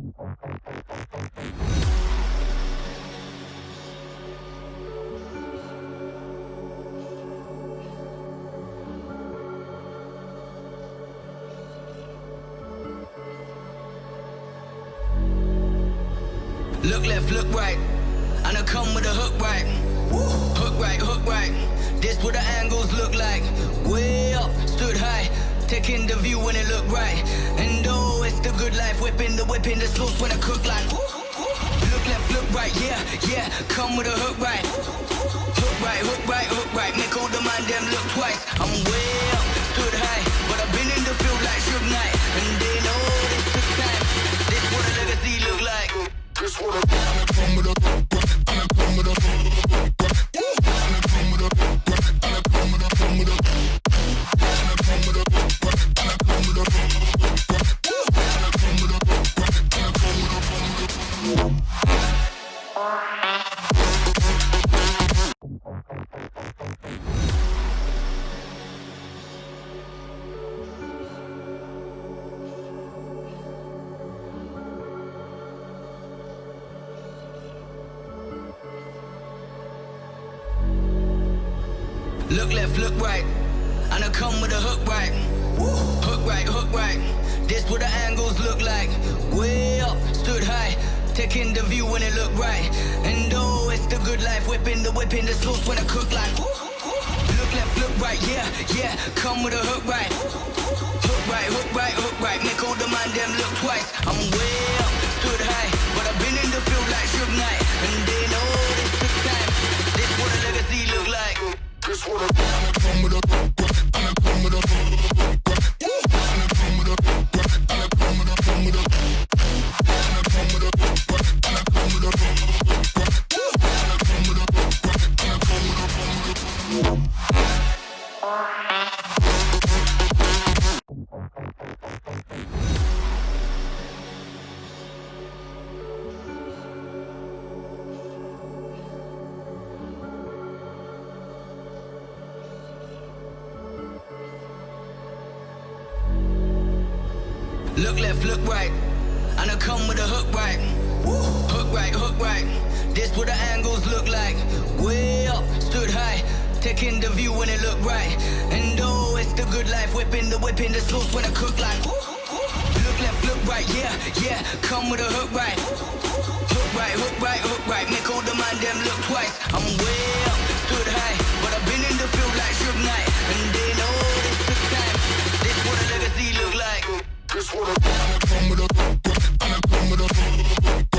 Look left, look right. And I come with a hook right. Hook right, hook right. This what the angles look like. Way up, stood high. Taking the view when it look right. And oh, it's the good life. Whipping the whipping the sauce when I cook like. Look left, look right, yeah, yeah. Come with a hook right. Hook right, hook right, hook right. Make all the man them look twice. I'm way Look left, look right. And I come with a hook right. Hook right, hook right. This what the angles look like. Taking the view when it look right. And oh, it's the good life. Whipping the whipping the sauce when I cook like. Look left, look right, yeah, yeah. Come with a hook right. Hook right, hook right, hook right. Make all the man them look twice. I'm way up, stood high. But I've been in the field like Suge Knight. And they know oh, this took time. This what a legacy look like. This what a Look left, look right. And I come with a hook right. Hook right, hook right. This what the angles look like. Way up, stood high. Taking the view when it look right. And oh, it's the good life. Whipping the whipping the sauce when I cook like. Look left, look right, yeah, yeah. Come with a hook right. What a and